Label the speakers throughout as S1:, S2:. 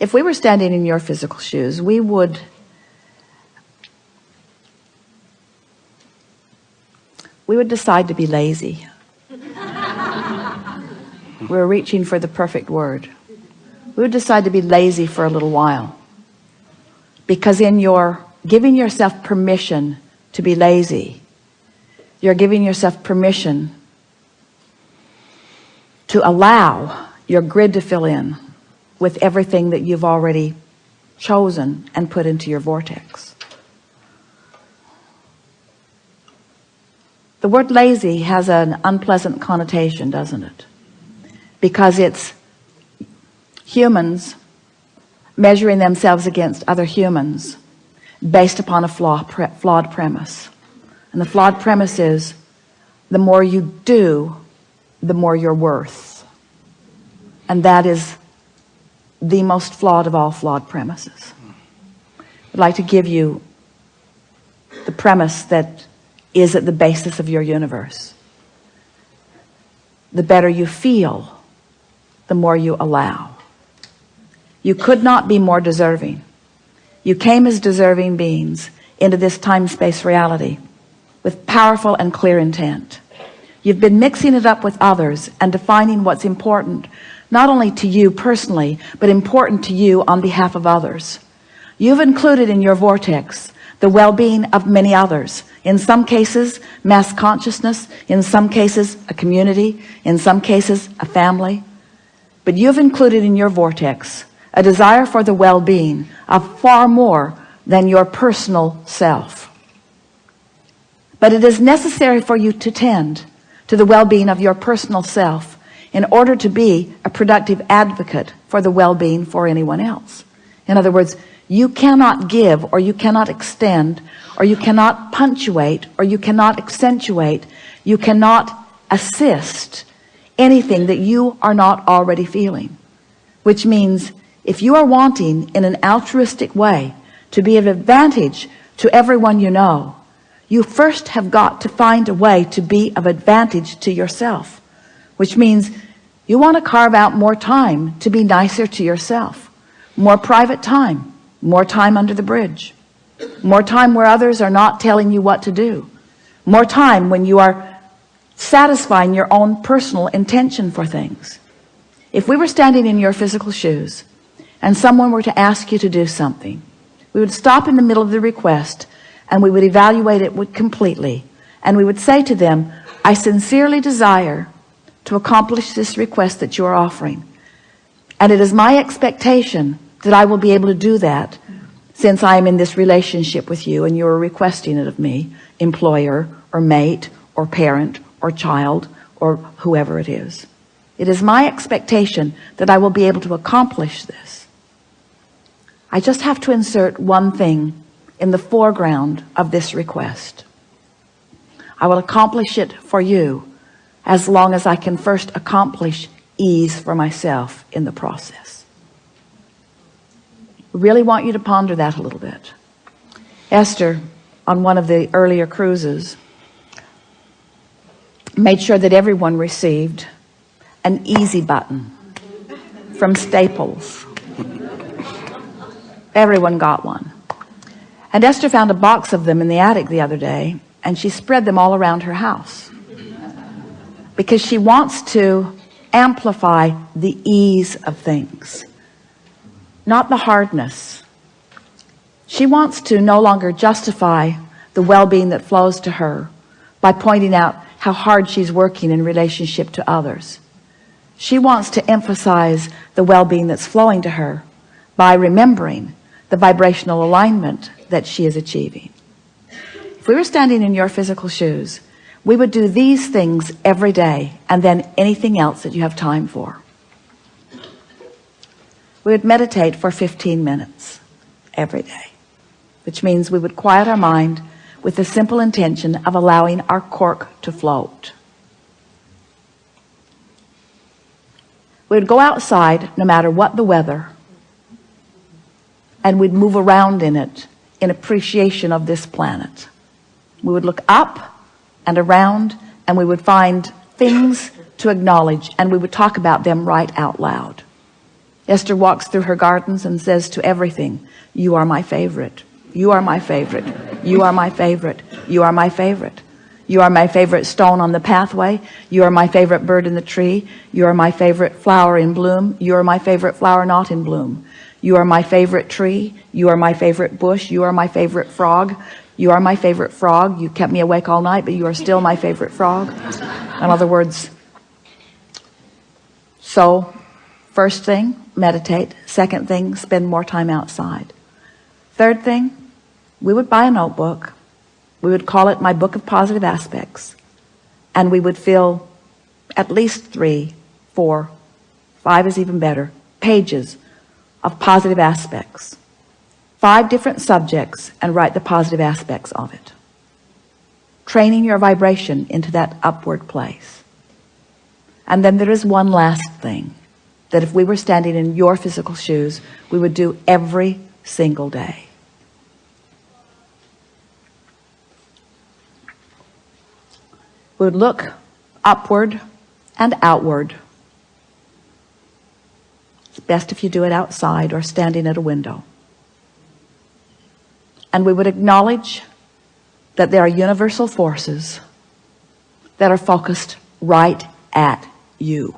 S1: if we were standing in your physical shoes we would we would decide to be lazy. We're reaching for the perfect word. We would decide to be lazy for a little while. Because in your giving yourself permission to be lazy you're giving yourself permission to allow your grid to fill in with everything that you've already chosen and put into your vortex. The word lazy has an unpleasant connotation doesn't it? Because it's humans measuring themselves against other humans based upon a flaw, pre flawed premise. And the flawed premise is the more you do the more you're worth. And that is the most flawed of all flawed premises. I'd like to give you the premise that is at the basis of your universe. The better you feel the more you allow. You could not be more deserving. You came as deserving beings into this time-space reality with powerful and clear intent. You've been mixing it up with others and defining what's important not only to you personally but important to you on behalf of others. You've included in your vortex the well-being of many others. In some cases mass consciousness in some cases a community in some cases a family. But you've included in your vortex a desire for the well-being of far more than your personal self. But it is necessary for you to tend to the well-being of your personal self in order to be a productive advocate for the well-being for anyone else. In other words you cannot give or you cannot extend or you cannot punctuate or you cannot accentuate. You cannot assist anything that you are not already feeling which means if you are wanting in an altruistic way to be of advantage to everyone you know you first have got to find a way to be of advantage to yourself which means you want to carve out more time to be nicer to yourself more private time more time under the bridge more time where others are not telling you what to do more time when you are satisfying your own personal intention for things. If we were standing in your physical shoes and someone were to ask you to do something we would stop in the middle of the request and we would evaluate it completely. And we would say to them I sincerely desire to accomplish this request that you are offering. And it is my expectation that I will be able to do that since I am in this relationship with you and you are requesting it of me employer or mate or parent or child or whoever it is. It is my expectation that I will be able to accomplish this. I just have to insert one thing in the foreground of this request. I will accomplish it for you as long as I can first accomplish ease for myself in the process. Really want you to ponder that a little bit. Esther on one of the earlier cruises made sure that everyone received an easy button from Staples. Everyone got one. And Esther found a box of them in the attic the other day and she spread them all around her house because she wants to amplify the ease of things not the hardness. She wants to no longer justify the well-being that flows to her by pointing out how hard she's working in relationship to others. She wants to emphasize the well-being that's flowing to her by remembering the vibrational alignment that she is achieving. If we were standing in your physical shoes we would do these things every day and then anything else that you have time for. We would meditate for 15 minutes every day which means we would quiet our mind with the simple intention of allowing our cork to float. We would go outside no matter what the weather and we'd move around in it in appreciation of this planet. We would look up and around and we would find things to acknowledge and we would talk about them right out loud Esther walks through her gardens and says to everything you are my favorite you are my favorite you are my favorite you are my favorite you are my favorite stone on the pathway you are my favorite bird in the tree you are my favorite flower in bloom you are my favorite flower not in bloom you are my favorite tree you are my favorite bush you are my favorite frog you are my favorite frog. You kept me awake all night but you are still my favorite frog. In other words so first thing meditate. Second thing spend more time outside. Third thing we would buy a notebook. We would call it my book of positive aspects. And we would fill at least three four five is even better pages of positive aspects five different subjects and write the positive aspects of it. Training your vibration into that upward place. And then there is one last thing that if we were standing in your physical shoes we would do every single day. We would look upward and outward. It's best if you do it outside or standing at a window and we would acknowledge that there are universal forces that are focused right at you.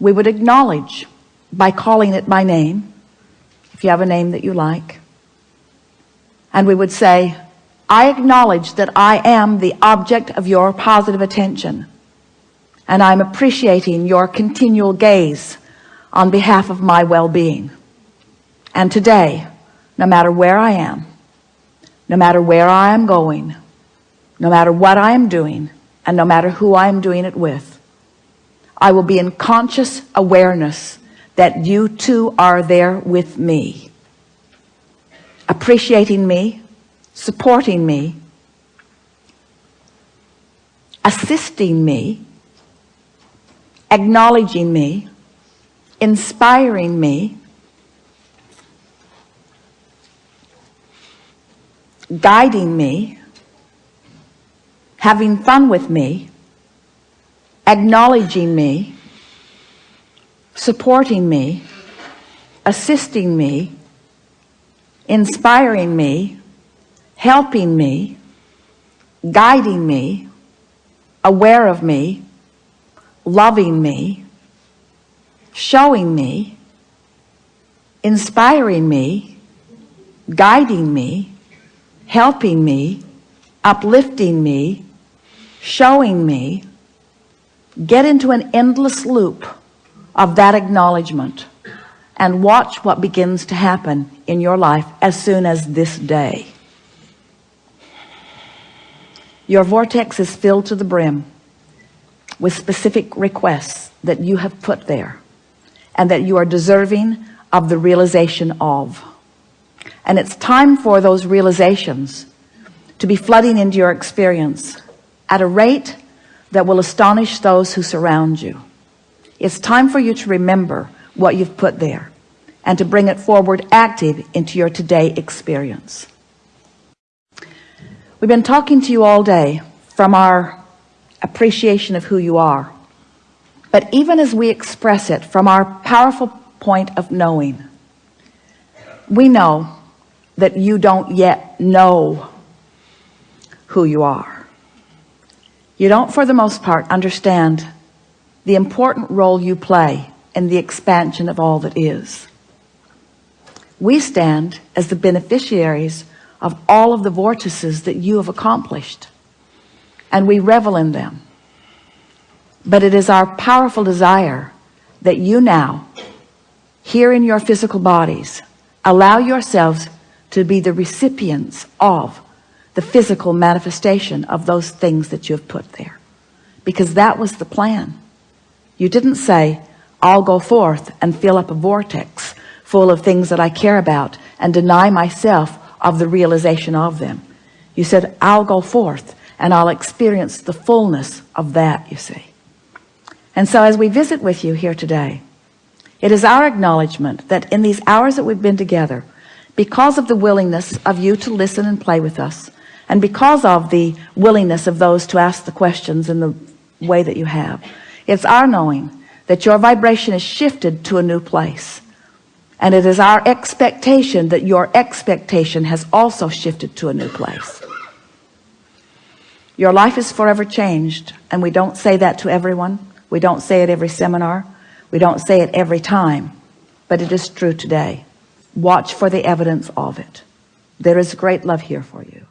S1: We would acknowledge by calling it by name if you have a name that you like and we would say I acknowledge that I am the object of your positive attention and I'm appreciating your continual gaze on behalf of my well-being and today no matter where I am no matter where I am going no matter what I am doing and no matter who I am doing it with I will be in conscious awareness that you too are there with me appreciating me supporting me assisting me acknowledging me inspiring me guiding me having fun with me acknowledging me supporting me assisting me inspiring me helping me guiding me aware of me loving me showing me inspiring me guiding me helping me uplifting me showing me get into an endless loop of that acknowledgement and watch what begins to happen in your life as soon as this day. Your vortex is filled to the brim with specific requests that you have put there and that you are deserving of the realization of and it's time for those realizations to be flooding into your experience at a rate that will astonish those who surround you. It's time for you to remember what you've put there and to bring it forward active into your today experience. We've been talking to you all day from our appreciation of who you are. But even as we express it from our powerful point of knowing we know that you don't yet know who you are. You don't for the most part understand the important role you play in the expansion of all that is. We stand as the beneficiaries of all of the vortices that you have accomplished and we revel in them. But it is our powerful desire that you now here in your physical bodies allow yourselves to be the recipients of the physical manifestation of those things that you have put there. Because that was the plan. You didn't say I'll go forth and fill up a vortex full of things that I care about and deny myself of the realization of them. You said I'll go forth and I'll experience the fullness of that you see. And so as we visit with you here today it is our acknowledgement that in these hours that we've been together because of the willingness of you to listen and play with us and because of the willingness of those to ask the questions in the way that you have it's our knowing that your vibration is shifted to a new place. And it is our expectation that your expectation has also shifted to a new place. Your life is forever changed and we don't say that to everyone. We don't say it every seminar. We don't say it every time but it is true today watch for the evidence of it. There is great love here for you